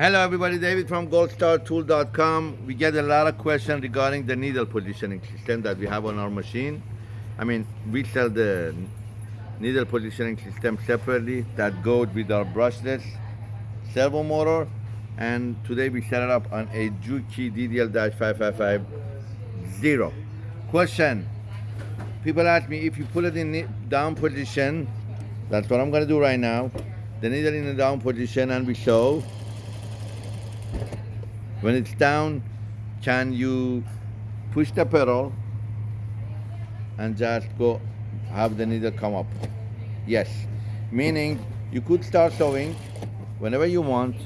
Hello everybody, David from goldstartool.com. We get a lot of questions regarding the needle positioning system that we have on our machine. I mean, we sell the needle positioning system separately that goes with our brushless servo motor. And today we set it up on a Juki DDL-5550. Question, people ask me if you put it in down position, that's what I'm gonna do right now. The needle in the down position and we show when it's down, can you push the pedal and just go have the needle come up? Yes. Meaning you could start sewing whenever you want,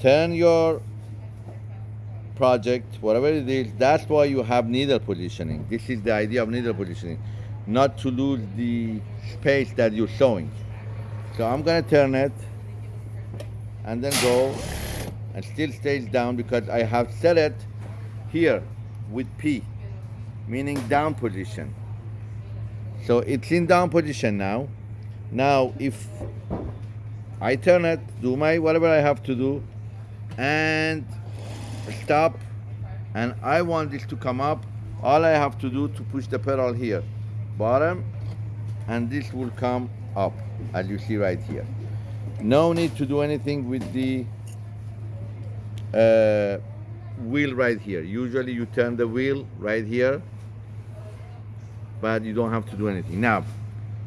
turn your project, whatever it is, that's why you have needle positioning. This is the idea of needle positioning, not to lose the space that you're sewing. So I'm gonna turn it and then go and still stays down because I have set it here with P, meaning down position. So it's in down position now. Now if I turn it, do my whatever I have to do, and stop, and I want this to come up, all I have to do to push the pedal here, bottom, and this will come up, as you see right here. No need to do anything with the uh, wheel right here. Usually you turn the wheel right here, but you don't have to do anything. Now,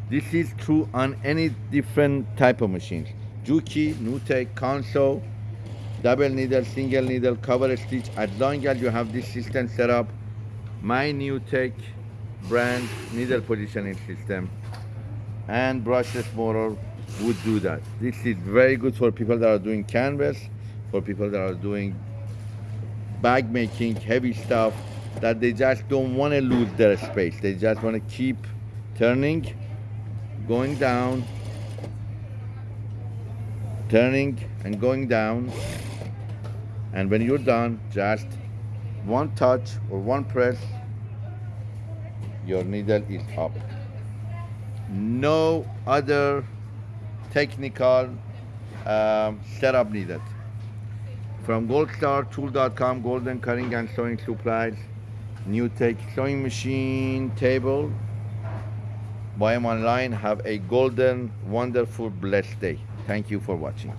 this is true on any different type of machines. Juki, Nutec, Consew, double needle, single needle, cover stitch. As long as you have this system set up, my Nutec brand needle positioning system and brushless motor would do that. This is very good for people that are doing canvas for people that are doing bag making, heavy stuff, that they just don't want to lose their space. They just want to keep turning, going down, turning and going down. And when you're done, just one touch or one press, your needle is up. No other technical um, setup needed from goldstartool.com, golden cutting and sewing supplies, Nutec sewing machine table. Buy them online. Have a golden, wonderful, blessed day. Thank you for watching.